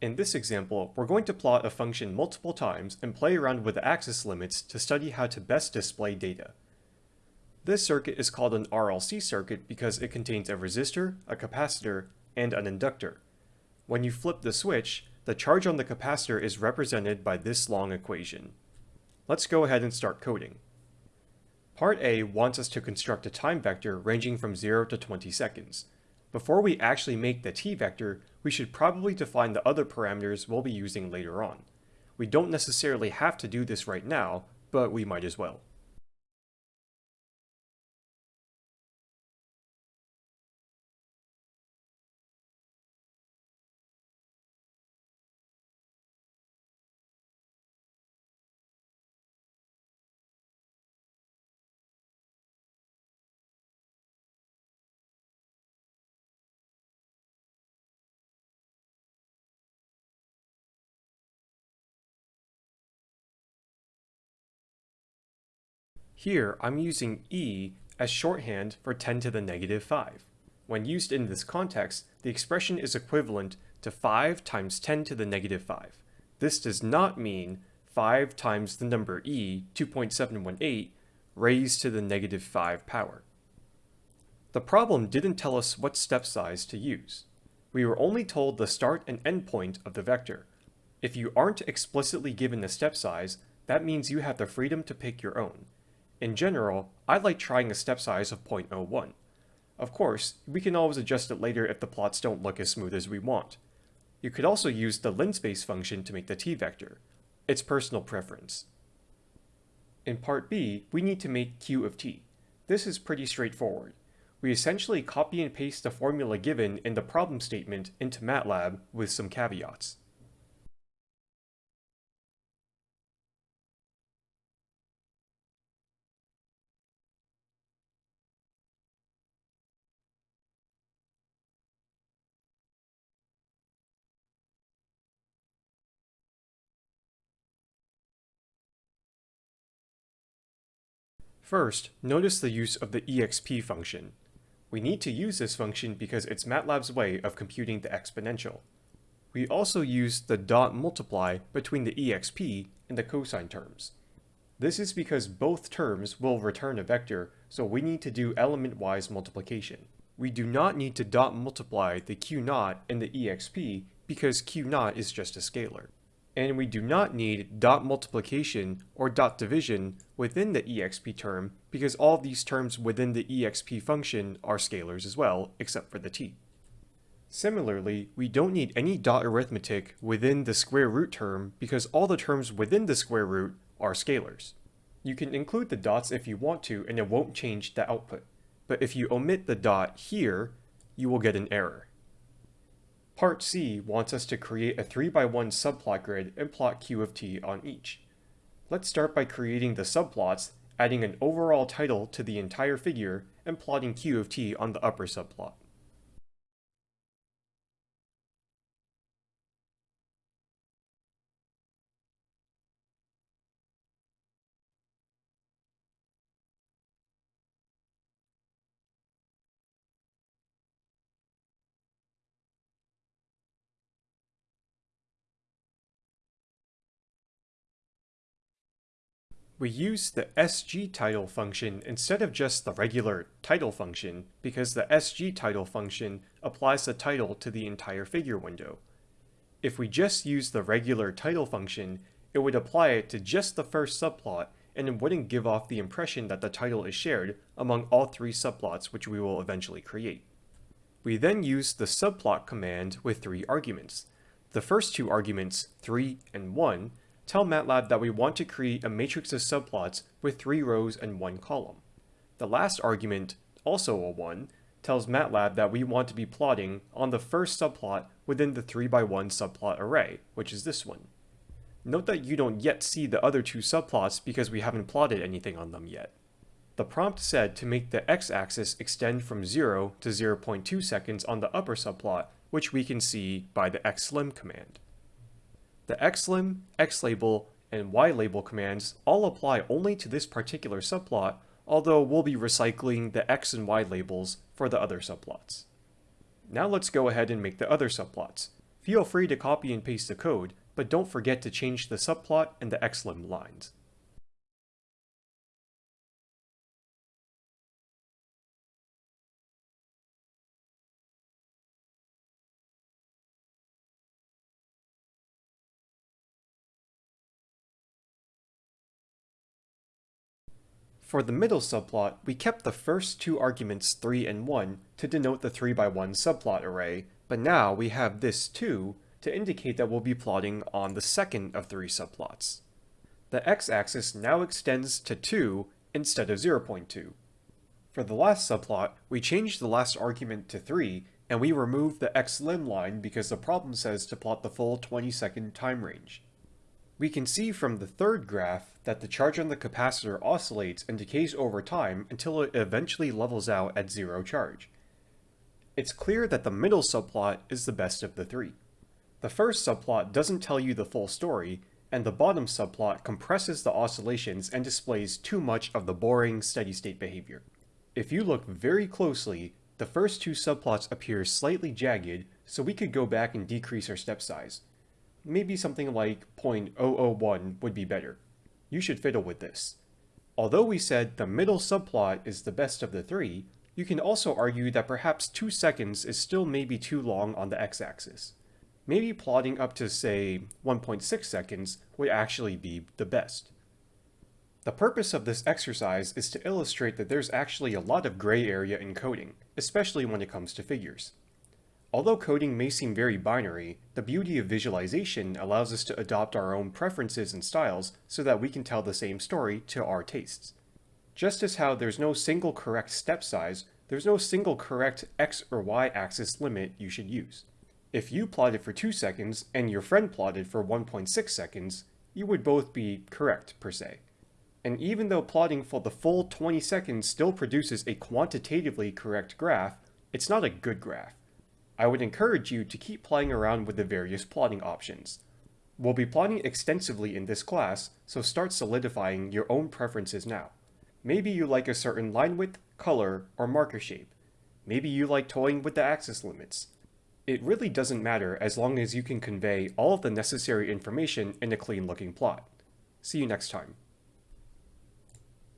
In this example, we're going to plot a function multiple times and play around with the axis limits to study how to best display data. This circuit is called an RLC circuit because it contains a resistor, a capacitor, and an inductor. When you flip the switch, the charge on the capacitor is represented by this long equation. Let's go ahead and start coding. Part A wants us to construct a time vector ranging from 0 to 20 seconds. Before we actually make the t vector, we should probably define the other parameters we'll be using later on. We don't necessarily have to do this right now, but we might as well. Here, I'm using e as shorthand for 10 to the negative 5. When used in this context, the expression is equivalent to 5 times 10 to the negative 5. This does not mean 5 times the number e, 2.718, raised to the negative 5 power. The problem didn't tell us what step size to use. We were only told the start and end point of the vector. If you aren't explicitly given the step size, that means you have the freedom to pick your own. In general, I like trying a step size of 0.01. Of course, we can always adjust it later if the plots don't look as smooth as we want. You could also use the linspace function to make the t-vector. It's personal preference. In part B, we need to make q of t. This is pretty straightforward. We essentially copy and paste the formula given in the problem statement into MATLAB with some caveats. First, notice the use of the exp function. We need to use this function because it's MATLAB's way of computing the exponential. We also use the dot multiply between the exp and the cosine terms. This is because both terms will return a vector, so we need to do element-wise multiplication. We do not need to dot multiply the q naught and the exp because q naught is just a scalar and we do not need dot multiplication or dot division within the exp term because all these terms within the exp function are scalars as well, except for the t. Similarly, we don't need any dot arithmetic within the square root term because all the terms within the square root are scalars. You can include the dots if you want to and it won't change the output. But if you omit the dot here, you will get an error. Part C wants us to create a 3x1 subplot grid and plot q of t on each. Let's start by creating the subplots, adding an overall title to the entire figure, and plotting q of t on the upper subplot. We use the sgtitle function instead of just the regular title function because the sgtitle function applies the title to the entire figure window. If we just use the regular title function, it would apply it to just the first subplot and it wouldn't give off the impression that the title is shared among all three subplots which we will eventually create. We then use the subplot command with three arguments. The first two arguments, 3 and 1, tell MATLAB that we want to create a matrix of subplots with three rows and one column. The last argument, also a 1, tells MATLAB that we want to be plotting on the first subplot within the 3x1 subplot array, which is this one. Note that you don't yet see the other two subplots because we haven't plotted anything on them yet. The prompt said to make the x-axis extend from 0 to 0.2 seconds on the upper subplot, which we can see by the xlim command. The xlim, xlabel, and ylabel commands all apply only to this particular subplot, although we'll be recycling the x and y labels for the other subplots. Now let's go ahead and make the other subplots. Feel free to copy and paste the code, but don't forget to change the subplot and the xlim lines. For the middle subplot, we kept the first two arguments 3 and 1 to denote the 3 by 1 subplot array, but now we have this 2 to indicate that we'll be plotting on the second of three subplots. The x-axis now extends to 2 instead of 0.2. For the last subplot, we changed the last argument to 3, and we removed the xlim line because the problem says to plot the full 20 second time range. We can see from the third graph that the charge on the capacitor oscillates and decays over time until it eventually levels out at zero charge. It's clear that the middle subplot is the best of the three. The first subplot doesn't tell you the full story, and the bottom subplot compresses the oscillations and displays too much of the boring steady-state behavior. If you look very closely, the first two subplots appear slightly jagged, so we could go back and decrease our step size maybe something like 0.001 would be better. You should fiddle with this. Although we said the middle subplot is the best of the three, you can also argue that perhaps 2 seconds is still maybe too long on the x-axis. Maybe plotting up to, say, 1.6 seconds would actually be the best. The purpose of this exercise is to illustrate that there's actually a lot of gray area in coding, especially when it comes to figures. Although coding may seem very binary, the beauty of visualization allows us to adopt our own preferences and styles so that we can tell the same story to our tastes. Just as how there's no single correct step size, there's no single correct x or y axis limit you should use. If you plotted for 2 seconds and your friend plotted for 1.6 seconds, you would both be correct per se. And even though plotting for the full 20 seconds still produces a quantitatively correct graph, it's not a good graph. I would encourage you to keep playing around with the various plotting options. We'll be plotting extensively in this class, so start solidifying your own preferences now. Maybe you like a certain line width, color, or marker shape. Maybe you like toying with the axis limits. It really doesn't matter as long as you can convey all of the necessary information in a clean looking plot. See you next time.